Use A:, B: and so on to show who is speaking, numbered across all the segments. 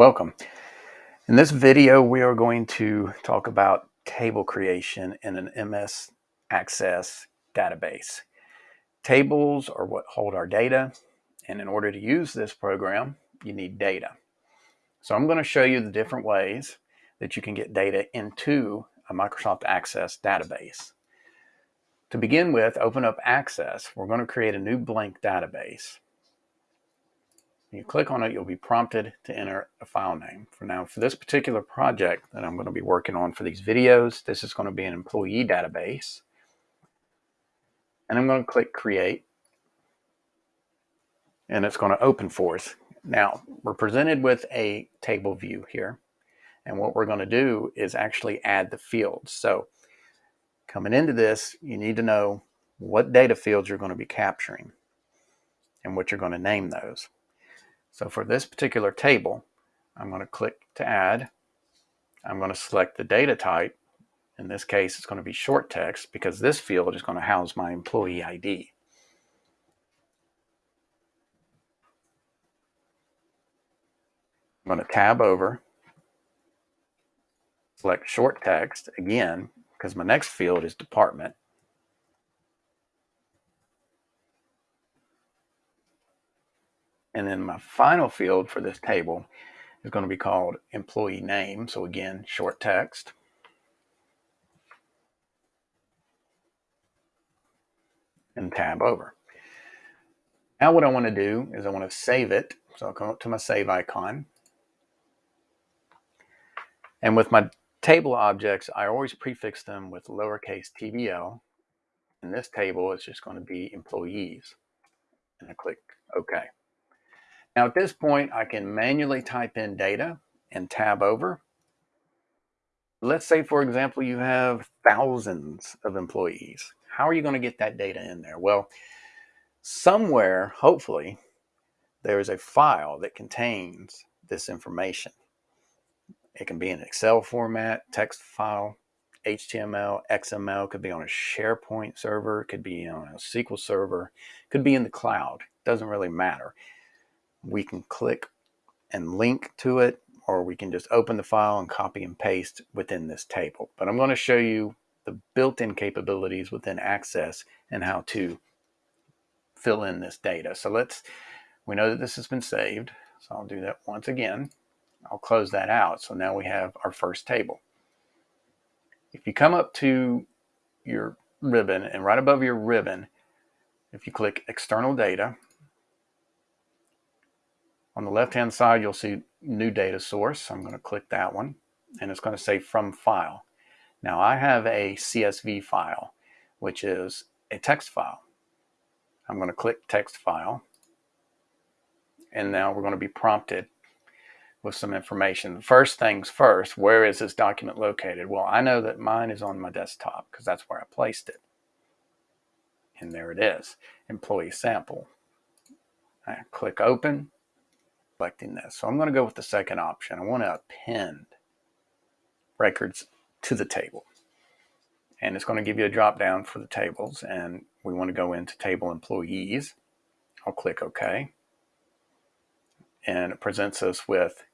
A: Welcome. In this video, we are going to talk about table creation in an MS Access database. Tables are what hold our data, and in order to use this program, you need data. So I'm going to show you the different ways that you can get data into a Microsoft Access database. To begin with, open up Access. We're going to create a new blank database. When you click on it, you'll be prompted to enter a file name. For now, for this particular project that I'm going to be working on for these videos, this is going to be an employee database. And I'm going to click Create. And it's going to open for us. Now, we're presented with a table view here. And what we're going to do is actually add the fields. So coming into this, you need to know what data fields you're going to be capturing and what you're going to name those. So for this particular table, I'm going to click to add. I'm going to select the data type. In this case, it's going to be short text because this field is going to house my employee ID. I'm going to tab over, select short text again, because my next field is department. And then my final field for this table is going to be called employee name. So again, short text. And tab over. Now what I want to do is I want to save it. So I'll come up to my save icon. And with my table objects, I always prefix them with lowercase tbl. In this table, it's just going to be employees. And I click OK. Now at this point, I can manually type in data and tab over. Let's say, for example, you have thousands of employees. How are you going to get that data in there? Well, somewhere, hopefully, there is a file that contains this information. It can be in Excel format, text file, HTML, XML, could be on a SharePoint server, could be on a SQL server, could be in the cloud. It Doesn't really matter we can click and link to it, or we can just open the file and copy and paste within this table. But I'm going to show you the built-in capabilities within Access and how to fill in this data. So let's, we know that this has been saved. So I'll do that once again. I'll close that out. So now we have our first table. If you come up to your ribbon and right above your ribbon, if you click external data, on the left-hand side, you'll see new data source. I'm going to click that one, and it's going to say from file. Now I have a CSV file, which is a text file. I'm going to click text file, and now we're going to be prompted with some information. First things first, where is this document located? Well, I know that mine is on my desktop because that's where I placed it. And there it is, employee sample. I click open selecting this. So I'm going to go with the second option. I want to append records to the table. And it's going to give you a drop down for the tables. And we want to go into table employees. I'll click OK. And it presents us with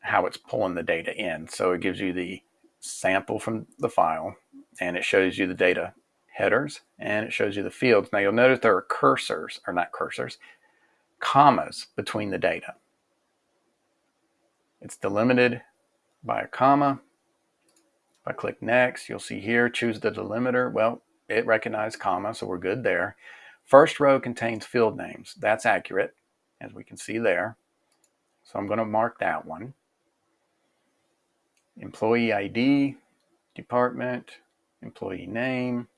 A: how it's pulling the data in. So it gives you the sample from the file and it shows you the data headers and it shows you the fields. Now you'll notice there are cursors, or not cursors, commas between the data. It's delimited by a comma. If I click next, you'll see here, choose the delimiter. Well, it recognized comma, so we're good there. First row contains field names. That's accurate, as we can see there. So I'm going to mark that one. Employee ID, department, employee name.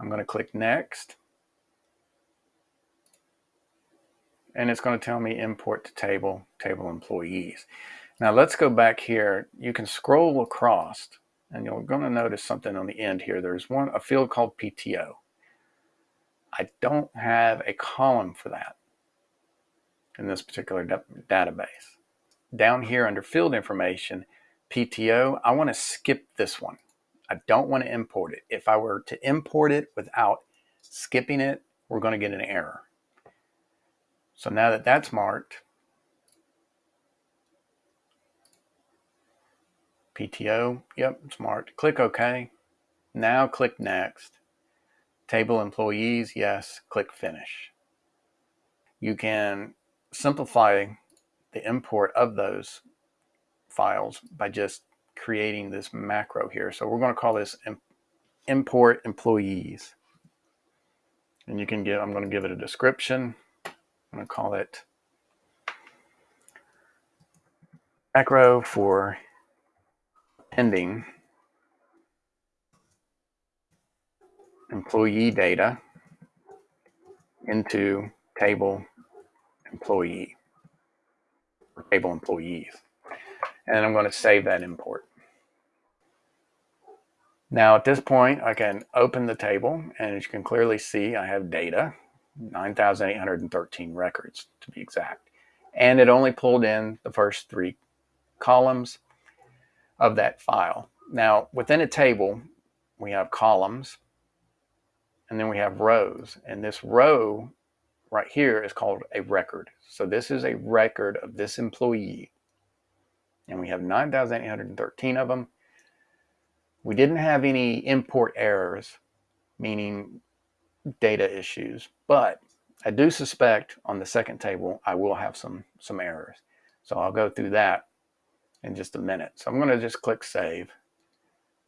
A: I'm going to click next. And it's going to tell me import to table, table employees. Now let's go back here. You can scroll across and you're going to notice something on the end here. There's one a field called PTO. I don't have a column for that in this particular database. Down here under field information, PTO, I want to skip this one. I don't want to import it. If I were to import it without skipping it, we're going to get an error. So now that that's marked, PTO, yep, it's marked. Click OK. Now click Next. Table employees, yes, click Finish. You can simplify the import of those files by just creating this macro here. So we're going to call this import employees. And you can give, I'm going to give it a description. I'm going to call it macro for ending employee data into table employee or table employees. And I'm going to save that import. Now at this point, I can open the table and as you can clearly see, I have data, 9,813 records to be exact. And it only pulled in the first three columns of that file. Now within a table, we have columns and then we have rows. And this row right here is called a record. So this is a record of this employee. And we have 9,813 of them. We didn't have any import errors, meaning data issues, but I do suspect on the second table, I will have some, some errors. So I'll go through that in just a minute. So I'm going to just click save,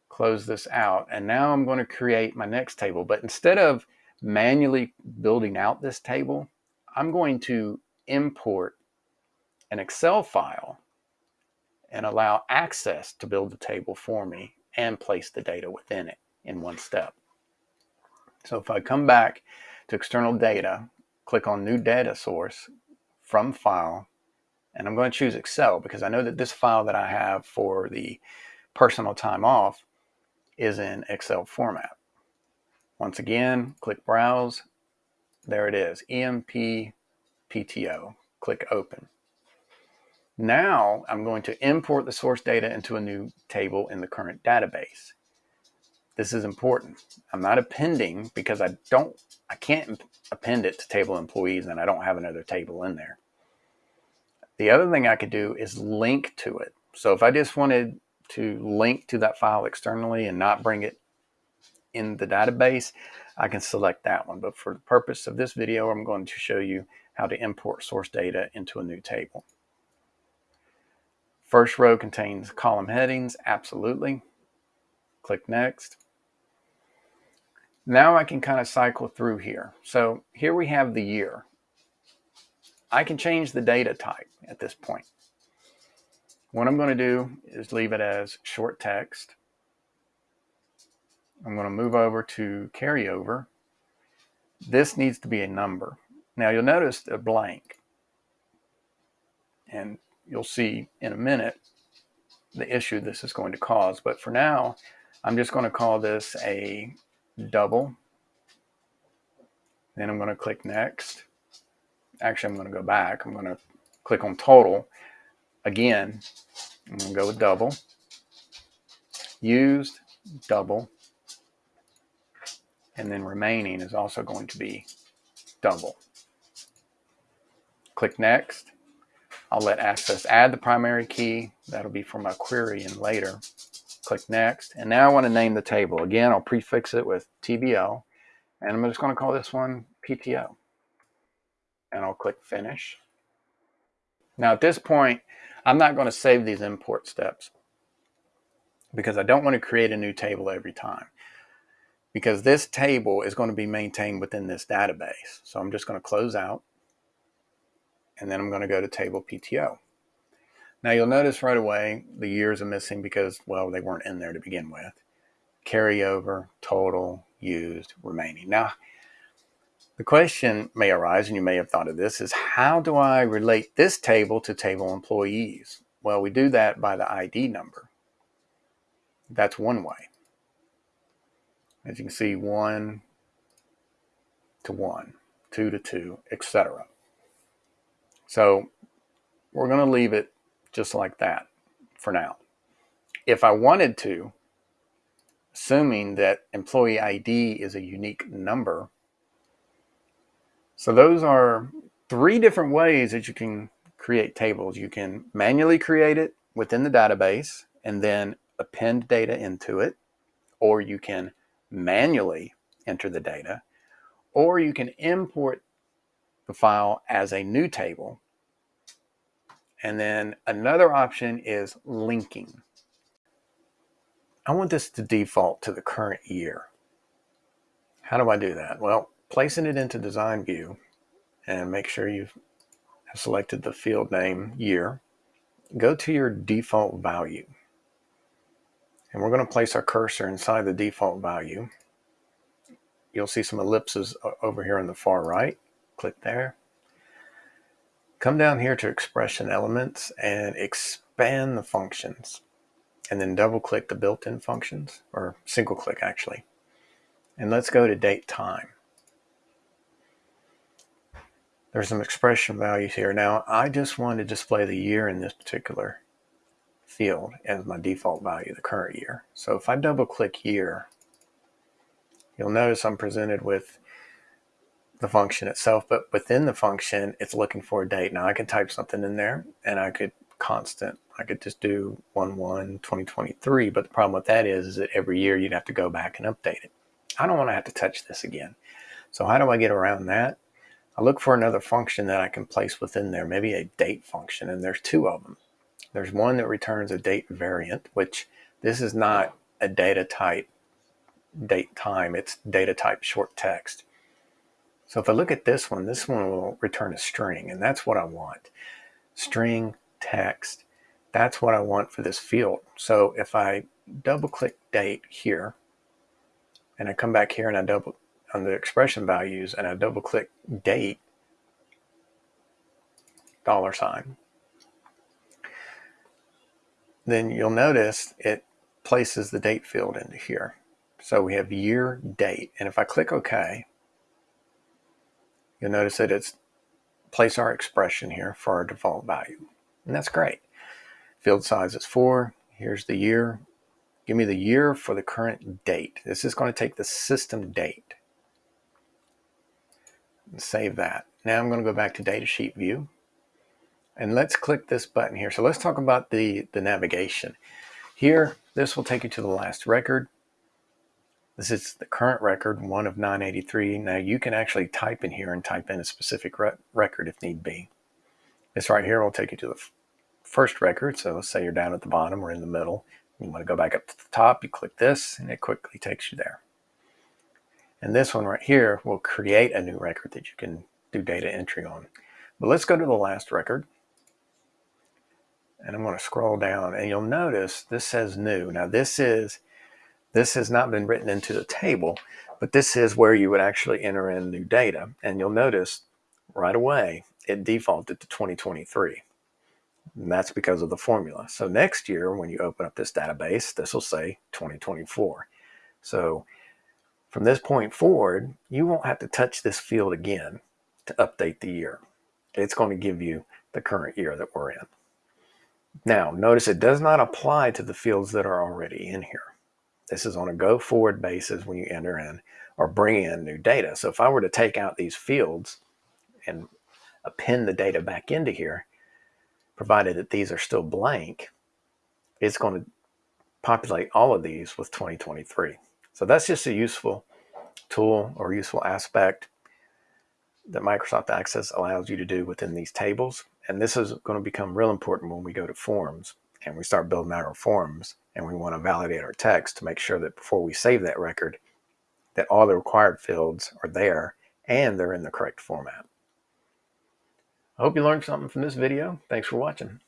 A: close this out, and now I'm going to create my next table. But instead of manually building out this table, I'm going to import an Excel file and allow access to build the table for me and place the data within it in one step. So if I come back to external data, click on new data source from file, and I'm going to choose Excel because I know that this file that I have for the personal time off is in Excel format. Once again, click Browse. There it is, EMP PTO. Click Open. Now I'm going to import the source data into a new table in the current database. This is important. I'm not appending because I don't, I can't append it to table employees and I don't have another table in there. The other thing I could do is link to it. So if I just wanted to link to that file externally and not bring it in the database, I can select that one. But for the purpose of this video, I'm going to show you how to import source data into a new table. First row contains column headings, absolutely. Click next. Now I can kind of cycle through here. So here we have the year. I can change the data type at this point. What I'm going to do is leave it as short text. I'm going to move over to carryover. This needs to be a number. Now you'll notice a blank. And you'll see in a minute the issue this is going to cause. But for now, I'm just going to call this a double. Then I'm going to click next. Actually, I'm going to go back. I'm going to click on total. Again, I'm going to go with double. Used, double. And then remaining is also going to be double. Click next. I'll let Access add the primary key. That'll be for my query and later. Click next. And now I want to name the table. Again, I'll prefix it with TBL. And I'm just going to call this one PTO. And I'll click finish. Now at this point, I'm not going to save these import steps because I don't want to create a new table every time because this table is going to be maintained within this database. So I'm just going to close out and then I'm going to go to table PTO. Now you'll notice right away the years are missing because, well, they weren't in there to begin with. Carryover, total, used, remaining. Now, the question may arise, and you may have thought of this, is how do I relate this table to table employees? Well, we do that by the ID number. That's one way. As you can see, one to one, two to two, etc. So we're going to leave it just like that for now. If I wanted to, assuming that employee ID is a unique number, so those are three different ways that you can create tables. You can manually create it within the database and then append data into it, or you can manually enter the data, or you can import the file as a new table. And then another option is linking. I want this to default to the current year. How do I do that? Well, placing it into design view and make sure you've selected the field name year. Go to your default value. And we're going to place our cursor inside the default value. You'll see some ellipses over here on the far right. Click there. Come down here to expression elements and expand the functions. And then double click the built-in functions, or single click actually. And let's go to date time. There's some expression values here. Now, I just want to display the year in this particular field as my default value, the current year. So if I double click year, you'll notice I'm presented with the function itself, but within the function, it's looking for a date. Now I can type something in there and I could constant, I could just do 1-1-2023, but the problem with that is, is that every year you'd have to go back and update it. I don't want to have to touch this again. So how do I get around that? I look for another function that I can place within there, maybe a date function, and there's two of them. There's one that returns a date variant, which this is not a data type date time, it's data type short text. So if I look at this one, this one will return a string, and that's what I want. String text, that's what I want for this field. So if I double click date here, and I come back here and I double on the expression values and I double click date, dollar sign, then you'll notice it places the date field into here. So we have year date. And if I click OK, you'll notice that it's place our expression here for our default value. And that's great. Field size is four. Here's the year. Give me the year for the current date. This is going to take the system date And save that. Now I'm going to go back to datasheet view and let's click this button here. So let's talk about the, the navigation. Here, this will take you to the last record. This is the current record, one of 983. Now you can actually type in here and type in a specific re record if need be. This right here will take you to the first record. So let's say you're down at the bottom or in the middle. You want to go back up to the top, you click this and it quickly takes you there. And this one right here will create a new record that you can do data entry on. But let's go to the last record. And I'm going to scroll down and you'll notice this says new. Now this is, this has not been written into the table, but this is where you would actually enter in new data. And you'll notice right away, it defaulted to 2023. And that's because of the formula. So next year, when you open up this database, this will say 2024. So from this point forward, you won't have to touch this field again to update the year. It's going to give you the current year that we're in. Now, notice it does not apply to the fields that are already in here. This is on a go forward basis when you enter in or bring in new data. So if I were to take out these fields and append the data back into here, provided that these are still blank, it's going to populate all of these with 2023. So that's just a useful tool or useful aspect that Microsoft Access allows you to do within these tables. And this is going to become real important when we go to forms and we start building out our forms and we want to validate our text to make sure that before we save that record, that all the required fields are there and they're in the correct format. I hope you learned something from this video. Thanks for watching.